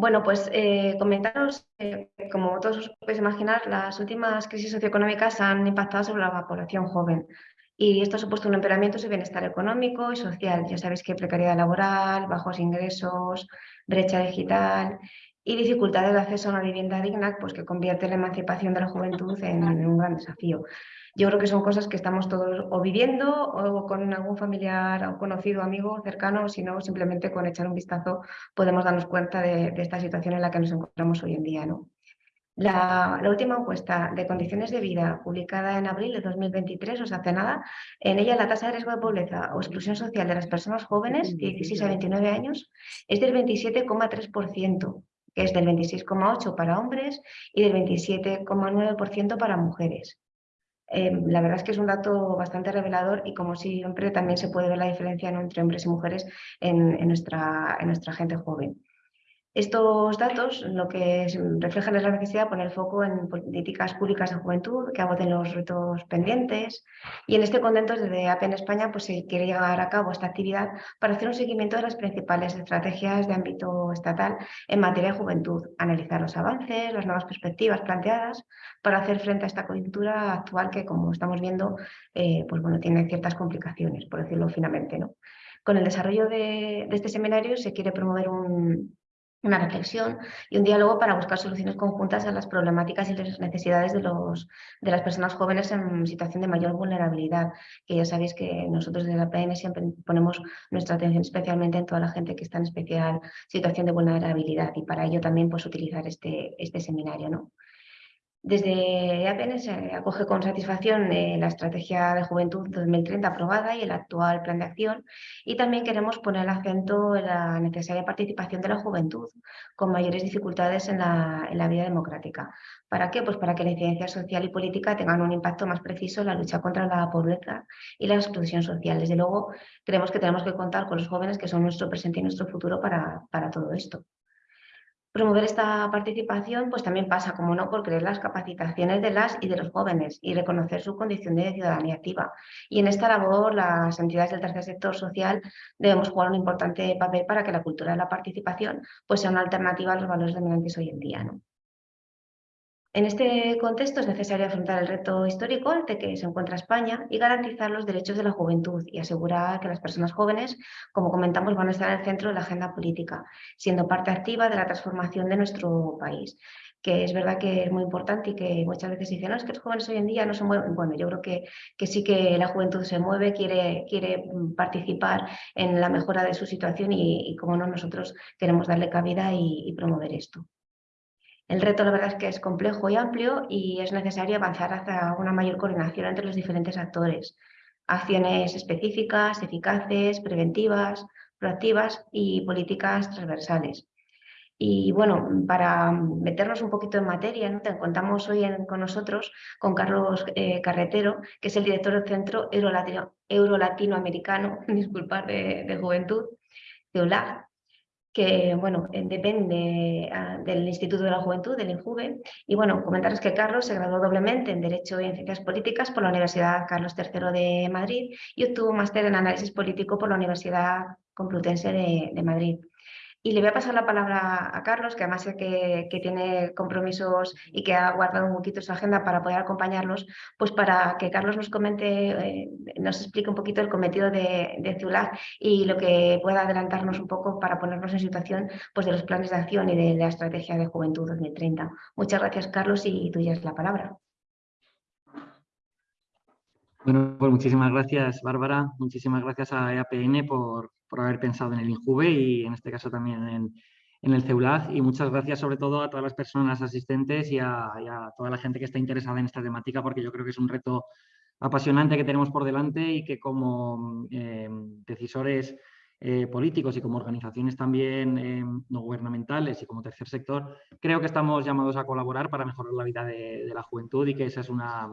Bueno, pues eh, comentaros, eh, como todos os podéis imaginar, las últimas crisis socioeconómicas han impactado sobre la población joven y esto ha supuesto un empeoramiento de su bienestar económico y social. Ya sabéis que precariedad laboral, bajos ingresos, brecha digital y dificultades de acceso a una vivienda digna, pues que convierte la emancipación de la juventud en un gran desafío. Yo creo que son cosas que estamos todos o viviendo o con algún familiar o conocido, amigo cercano, o si no, simplemente con echar un vistazo podemos darnos cuenta de, esta situación en la que nos encontramos hoy en día. ¿no? La, última encuesta de condiciones de vida publicada en abril de 2023, o sea, hace nada, en ella la tasa de riesgo de pobreza o exclusión social de las personas jóvenes de 16 a 29 años es del 27,3%, que es del 26,8% para hombres y del 27,9% para mujeres. Em, la verdad es que es un dato bastante revelador y como siempre también se puede ver la diferencia entre hombres y mujeres en, nuestra, en nuestra gente joven. Estos datos lo que reflejan es la necesidad de poner foco en políticas públicas de juventud que agoten los retos pendientes y en este contexto desde AP en España pues, se quiere llevar a cabo esta actividad para hacer un seguimiento de las principales estrategias de ámbito estatal en materia de juventud, analizar los avances, las nuevas perspectivas planteadas para hacer frente a esta coyuntura actual que como estamos viendo eh, pues, bueno, tiene ciertas complicaciones, por decirlo finamente. ¿no? Con el desarrollo de este seminario se quiere promover un, una reflexión y un diálogo para buscar soluciones conjuntas a las problemáticas y las necesidades de, los, de las personas jóvenes en situación de mayor vulnerabilidad, que ya sabéis que nosotros desde la PN siempre ponemos nuestra atención especialmente en toda la gente que está en especial situación de vulnerabilidad y para ello también pues, utilizar este, este seminario. ¿no? Desde APN se acoge con satisfacción eh, la Estrategia de Juventud 2030 aprobada y el actual Plan de Acción y también queremos poner el acento en la necesaria participación de la juventud con mayores dificultades en la, vida democrática. ¿Para qué? Pues para que la incidencia social y política tengan un impacto más preciso en la lucha contra la pobreza y la exclusión social. Desde luego, creemos que tenemos que contar con los jóvenes que son nuestro presente y nuestro futuro para, para todo esto. Promover esta participación pues también pasa, como no, por creer las capacitaciones de las y de los jóvenes y reconocer su condición de ciudadanía activa. Y en esta labor las entidades del tercer sector social debemos jugar un importante papel para que la cultura de la participación pues sea una alternativa a los valores dominantes hoy en día. En este contexto es necesario afrontar el reto histórico ante que se encuentra España y garantizar los derechos de la juventud y asegurar que las personas jóvenes, como comentamos, van a estar en el centro de la agenda política, siendo parte activa de la transformación de nuestro país que es verdad que es muy importante y que muchas veces dicen, no, es que los jóvenes hoy en día no se mueven. Bueno, yo creo que, que sí que la juventud se mueve, quiere, quiere participar en la mejora de su situación y, como no, nosotros queremos darle cabida y promover esto. El reto la verdad es que es complejo y amplio y es necesario avanzar hacia una mayor coordinación entre los diferentes actores. Acciones específicas, eficaces, preventivas, proactivas y políticas transversales. Y bueno, para meternos un poquito en materia, ¿no? contamos hoy con nosotros con Carlos eh, Carretero, que es el director del Centro Euro-Latinoamericano, Euro -Latinoamericano, de, Juventud, de que bueno, eh, depende ah, del Instituto de la Juventud, del INJUVE. Y bueno, comentaros que Carlos se graduó doblemente en Derecho y en Ciencias Políticas por la Universidad Carlos III de Madrid y obtuvo máster en Análisis Político por la Universidad Complutense de Madrid. Y le voy a pasar la palabra a Carlos, que además sé que, tiene compromisos y que ha guardado un poquito su agenda para poder acompañarlos, pues para que Carlos nos comente, eh, nos explique un poquito el cometido de, de y lo que pueda adelantarnos un poco para ponernos en situación pues, de los planes de acción y de la estrategia de Juventud 2030. Muchas gracias, Carlos, y tuya es la palabra. Bueno, pues muchísimas gracias, Bárbara. Muchísimas gracias a EAPN por, por haber pensado en el INJUVE y en este caso también en, el CEULAD. Y muchas gracias sobre todo a todas las personas asistentes y a, toda la gente que está interesada en esta temática porque yo creo que es un reto apasionante que tenemos por delante y que como eh, decisores políticos y como organizaciones también eh, no gubernamentales y como tercer sector, creo que estamos llamados a colaborar para mejorar la vida de, la juventud y que esa es una,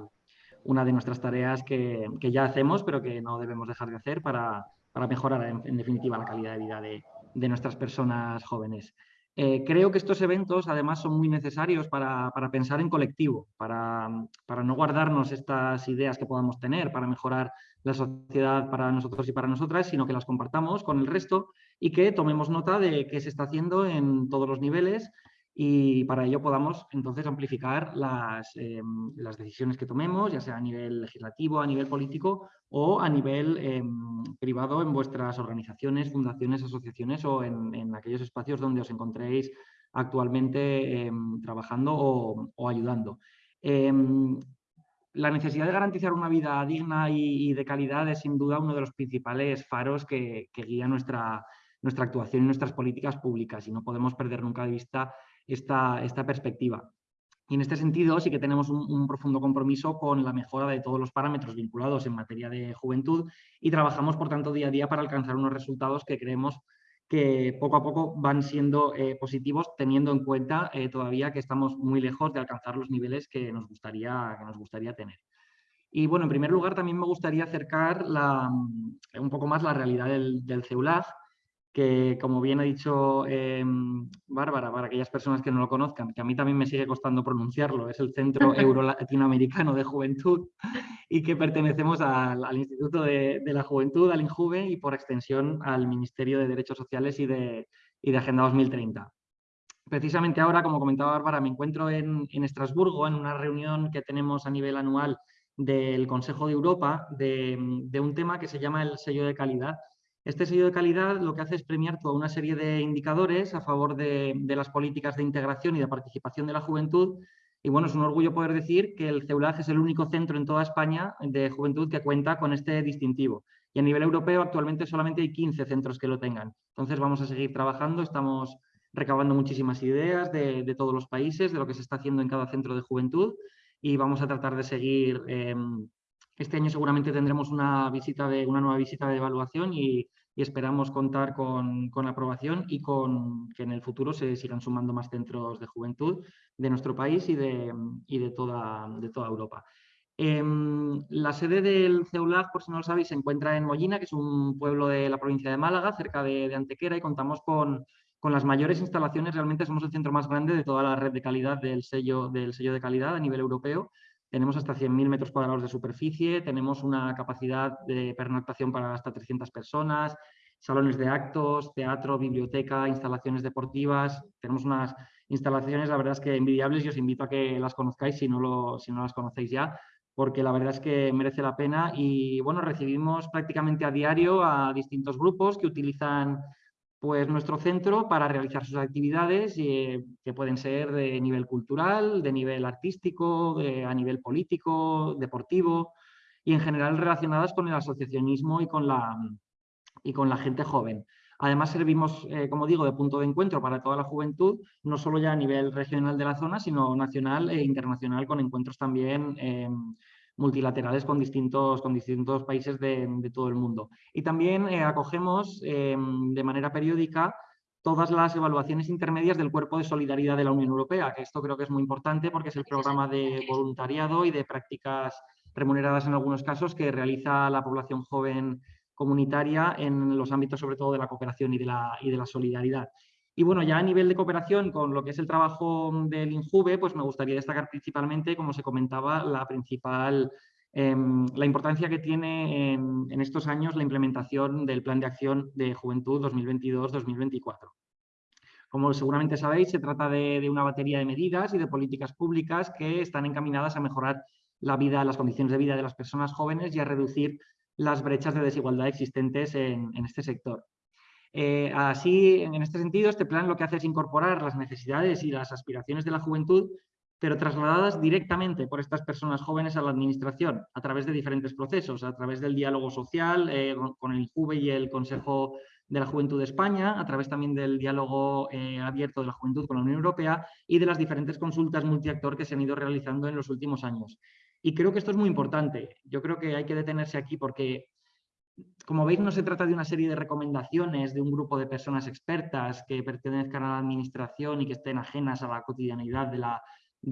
una de nuestras tareas que, que, ya hacemos, pero que no debemos dejar de hacer para, para mejorar en, definitiva la calidad de vida de, nuestras personas jóvenes. Eh, creo que estos eventos además son muy necesarios para, pensar en colectivo, para, para, no guardarnos estas ideas que podamos tener para mejorar la sociedad para nosotros y para nosotras, sino que las compartamos con el resto y que tomemos nota de qué se está haciendo en todos los niveles y para ello podamos entonces amplificar las, eh, las, decisiones que tomemos, ya sea a nivel legislativo, a nivel político o a nivel eh, privado en vuestras organizaciones, fundaciones, asociaciones o en, aquellos espacios donde os encontréis actualmente eh, trabajando o, ayudando. la necesidad de garantizar una vida digna y, de calidad es sin duda uno de los principales faros que, que guía nuestra, nuestra actuación y nuestras políticas públicas y no podemos perder nunca de vista esta, esta perspectiva. Y en este sentido sí que tenemos un, profundo compromiso con la mejora de todos los parámetros vinculados en materia de juventud y trabajamos, por tanto, día a día para alcanzar unos resultados que creemos que poco a poco van siendo eh, positivos, teniendo en cuenta eh, todavía que estamos muy lejos de alcanzar los niveles que nos gustaría, que nos gustaría tener. Y bueno, en primer lugar también me gustaría acercar la, un poco más la realidad del, del que como bien ha dicho em, Bárbara, para aquellas personas que no lo conozcan, que a mí también me sigue costando pronunciarlo, es el Centro Euro-Latinoamericano de Juventud y que pertenecemos al, Instituto de, la Juventud, al INJUVE y por extensión al Ministerio de Derechos Sociales y de, de Agenda 2030. Precisamente ahora, como comentaba Bárbara, me encuentro en, en Estrasburgo en una reunión que tenemos a nivel anual del Consejo de Europa de, de un tema que se llama el sello de calidad este sello de calidad lo que hace es premiar toda una serie de indicadores a favor de, las políticas de integración y de participación de la juventud. Y bueno, es un orgullo poder decir que el CEULAG es el único centro en toda España de juventud que cuenta con este distintivo. Y a nivel europeo actualmente solamente hay 15 centros que lo tengan. Entonces vamos a seguir trabajando, estamos recabando muchísimas ideas de, todos los países, de lo que se está haciendo en cada centro de juventud y vamos a tratar de seguir em, este año seguramente tendremos una, visita de, una nueva visita de evaluación y, esperamos contar con, la aprobación y con que en el futuro se sigan sumando más centros de juventud de nuestro país y de, de, toda, de toda Europa. Em, la sede del CEULAG, por si no lo sabéis, se encuentra en Mollina, que es un pueblo de la provincia de Málaga, cerca de, Antequera, y contamos con, con, las mayores instalaciones. Realmente somos el centro más grande de toda la red de calidad del sello, del sello de calidad a nivel europeo tenemos hasta 100.000 metros cuadrados de superficie, tenemos una capacidad de pernoctación para hasta 300 personas, salones de actos, teatro, biblioteca, instalaciones deportivas. Tenemos unas instalaciones, la verdad es que envidiables y os invito a que las conozcáis si no, lo, si no las conocéis ya, porque la verdad es que merece la pena y bueno, recibimos prácticamente a diario a distintos grupos que utilizan pues nuestro centro para realizar sus actividades eh, que pueden ser de nivel cultural, de nivel artístico, a nivel político, deportivo y en general relacionadas con el asociacionismo y con la, y con la gente joven. Además servimos, eh, como digo, de punto de encuentro para toda la juventud, no solo ya a nivel regional de la zona, sino nacional e internacional con encuentros también em, multilaterales con distintos, con distintos países de, todo el mundo. Y también eh, acogemos em, de manera periódica todas las evaluaciones intermedias del Cuerpo de Solidaridad de la Unión Europea, que esto creo que es muy importante porque es el programa de voluntariado y de prácticas remuneradas en algunos casos que realiza la población joven comunitaria en los ámbitos sobre todo de la cooperación y de la, y de la solidaridad. Y bueno, ya a nivel de cooperación con lo que es el trabajo del INJUVE, pues me gustaría destacar principalmente, como se comentaba, la principal, em, la importancia que tiene en, estos años la implementación del Plan de Acción de Juventud 2022-2024. Como seguramente sabéis, se trata de, una batería de medidas y de políticas públicas que están encaminadas a mejorar la vida, las condiciones de vida de las personas jóvenes y a reducir las brechas de desigualdad existentes en, en este sector. Eh, así, en este sentido, este plan lo que hace es incorporar las necesidades y las aspiraciones de la juventud, pero trasladadas directamente por estas personas jóvenes a la administración, a través de diferentes procesos, a través del diálogo social eh, con el JUVE y el Consejo de la Juventud de España, a través también del diálogo eh, abierto de la juventud con la Unión Europea y de las diferentes consultas multiactor que se han ido realizando en los últimos años. Y creo que esto es muy importante. Yo creo que hay que detenerse aquí porque como veis, no se trata de una serie de recomendaciones de un grupo de personas expertas que pertenezcan a la administración y que estén ajenas a la cotidianidad de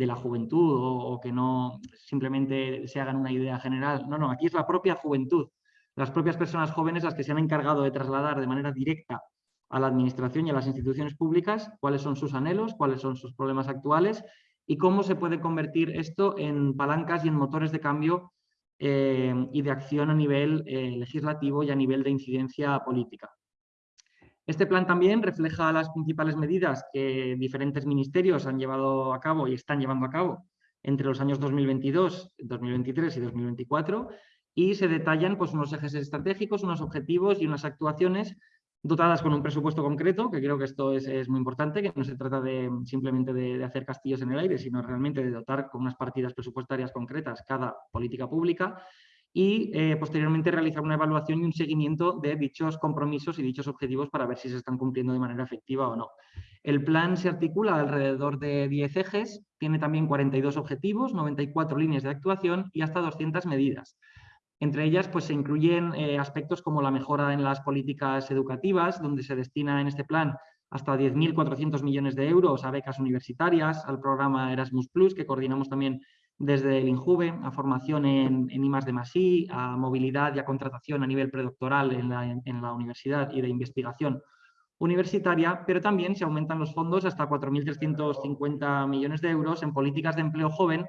la, juventud o, que no simplemente se hagan una idea general. No, no, aquí es la propia juventud, las propias personas jóvenes las que se han encargado de trasladar de manera directa a la administración y a las instituciones públicas cuáles son sus anhelos, cuáles son sus problemas actuales y cómo se puede convertir esto en palancas y en motores de cambio eh, y de acción a nivel eh, legislativo y a nivel de incidencia política. Este plan también refleja las principales medidas que diferentes ministerios han llevado a cabo y están llevando a cabo entre los años 2022, 2023 y 2024 y se detallan pues, unos ejes estratégicos, unos objetivos y unas actuaciones dotadas con un presupuesto concreto, que creo que esto es, muy importante, que no se trata de simplemente de, hacer castillos en el aire, sino realmente de dotar con unas partidas presupuestarias concretas cada política pública y eh, posteriormente realizar una evaluación y un seguimiento de dichos compromisos y dichos objetivos para ver si se están cumpliendo de manera efectiva o no. El plan se articula alrededor de 10 ejes, tiene también 42 objetivos, 94 líneas de actuación y hasta 200 medidas. Entre ellas pues, se incluyen eh, aspectos como la mejora en las políticas educativas, donde se destina en este plan hasta 10.400 millones de euros a becas universitarias, al programa Erasmus+, que coordinamos también desde el INJUVE, a formación en, en I+D+I, a movilidad y a contratación a nivel predoctoral en la, en la universidad y de investigación universitaria, pero también se aumentan los fondos hasta 4.350 millones de euros en políticas de empleo joven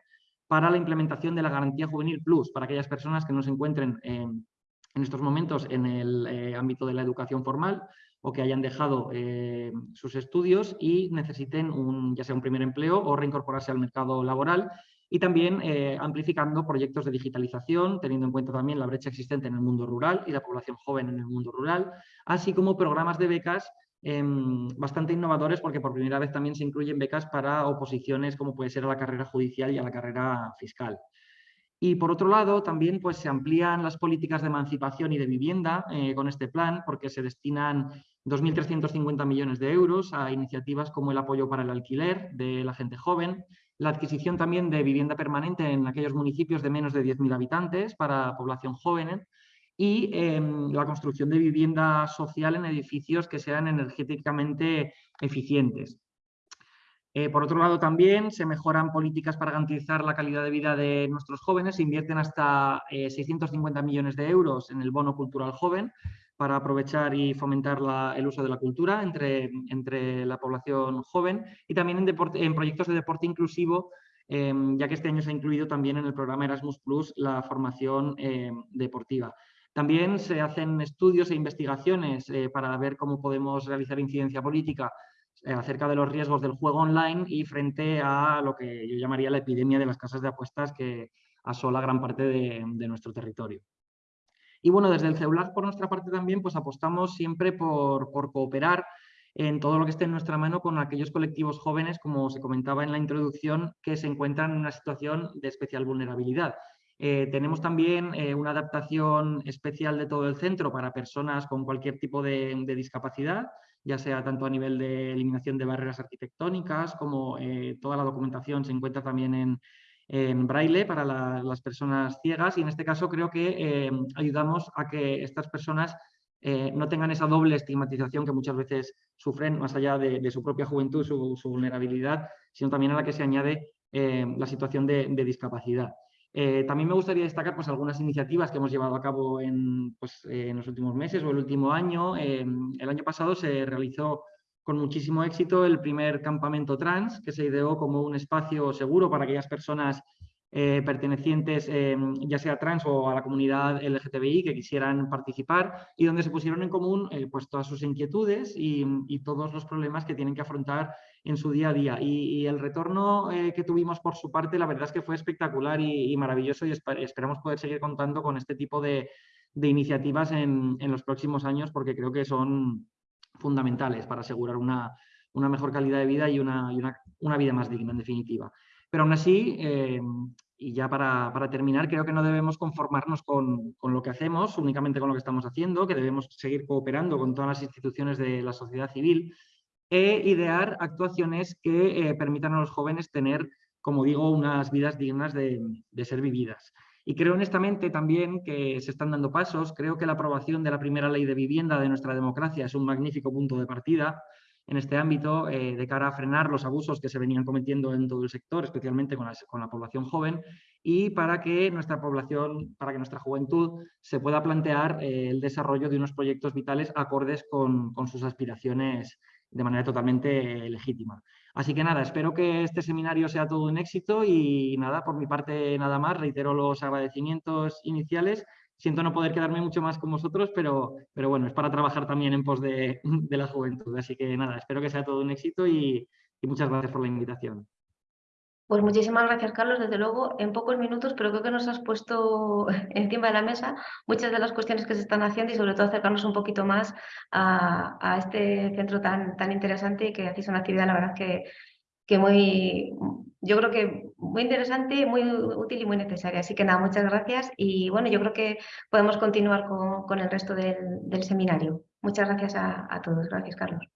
para la implementación de la Garantía Juvenil Plus, para aquellas personas que no se encuentren en, estos momentos en el eh, ámbito de la educación formal o que hayan dejado eh, sus estudios y necesiten un, ya sea un primer empleo o reincorporarse al mercado laboral y también eh, amplificando proyectos de digitalización, teniendo en cuenta también la brecha existente en el mundo rural y la población joven en el mundo rural, así como programas de becas Em, bastante innovadores porque por primera vez también se incluyen becas para oposiciones como puede ser a la carrera judicial y a la carrera fiscal. Y por otro lado, también pues, se amplían las políticas de emancipación y de vivienda eh, con este plan, porque se destinan 2.350 millones de euros a iniciativas como el apoyo para el alquiler de la gente joven, la adquisición también de vivienda permanente en aquellos municipios de menos de 10.000 habitantes para población joven, y em, la construcción de vivienda social en edificios que sean energéticamente eficientes. Eh, por otro lado, también se mejoran políticas para garantizar la calidad de vida de nuestros jóvenes. Se invierten hasta 650 eh, millones de euros en el bono cultural joven para aprovechar y fomentar el uso de la cultura entre, entre la población joven y también en, en proyectos de deporte inclusivo em, ya que este año se ha incluido también en el programa Erasmus Plus la formación em, deportiva. También se hacen estudios e investigaciones eh, para ver cómo podemos realizar incidencia política eh, acerca de los riesgos del juego online y frente a lo que yo llamaría la epidemia de las casas de apuestas que asola gran parte de, nuestro territorio. Y bueno, desde el celular por nuestra parte también pues apostamos siempre por, por cooperar en todo lo que esté en nuestra mano con aquellos colectivos jóvenes, como se comentaba en la introducción, que se encuentran en una situación de especial vulnerabilidad. Eh, tenemos también eh, una adaptación especial de todo el centro para personas con cualquier tipo de, discapacidad, ya sea tanto a nivel de eliminación de barreras arquitectónicas como eh, toda la documentación se encuentra también en, braille para las personas ciegas y en este caso creo que ayudamos a que estas personas no tengan esa doble estigmatización que muchas veces sufren más allá de, su propia juventud, su, vulnerabilidad, sino también a la que se añade la situación de discapacidad. Eh, también me gustaría destacar pues, algunas iniciativas que hemos llevado a cabo en, pues, eh, en los últimos meses o el último año. Em, el año pasado se realizó con muchísimo éxito el primer campamento trans, que se ideó como un espacio seguro para aquellas personas eh, pertenecientes em, ya sea trans o a la comunidad LGTBI que quisieran participar y donde se pusieron en común pues, todas sus inquietudes y, todos los problemas que tienen que afrontar en su día a día. Y, el retorno eh, que tuvimos por su parte, la verdad es que fue espectacular y, maravilloso y esperamos poder seguir contando con este tipo de, iniciativas en, los próximos años porque creo que son fundamentales para asegurar una, mejor calidad de vida y una, vida más digna, en definitiva. Pero aún así, eh, y ya para, terminar, creo que no debemos conformarnos con, lo que hacemos, únicamente con lo que estamos haciendo, que debemos seguir cooperando con todas las instituciones de la sociedad civil e idear actuaciones que eh, permitan a los jóvenes tener, como digo, unas vidas dignas de, ser vividas. Y creo honestamente también que se están dando pasos. Creo que la aprobación de la primera ley de vivienda de nuestra democracia es un magnífico punto de partida en este ámbito eh, de cara a frenar los abusos que se venían cometiendo en todo el sector, especialmente con la, con la población joven. y para que nuestra población, para que nuestra juventud se pueda plantear eh, el desarrollo de unos proyectos vitales acordes con, sus aspiraciones de manera totalmente legítima. Así que nada, espero que este seminario sea todo un éxito y nada, por mi parte nada más, reitero los agradecimientos iniciales. Siento no poder quedarme mucho más con vosotros, pero, pero bueno, es para trabajar también en pos de, la juventud. Así que nada, espero que sea todo un éxito y muchas gracias por la invitación. Pues muchísimas gracias, Carlos. Desde luego, en pocos minutos, pero creo que nos has puesto encima de la mesa muchas de las cuestiones que se están haciendo y sobre todo acercarnos un poquito más a, este centro tan, tan interesante y que hacéis una actividad, la verdad, que, que muy, yo creo que muy interesante, muy útil y muy necesaria. Así que nada, muchas gracias y bueno, yo creo que podemos continuar con, el resto del, seminario. Muchas gracias a todos. Gracias, Carlos.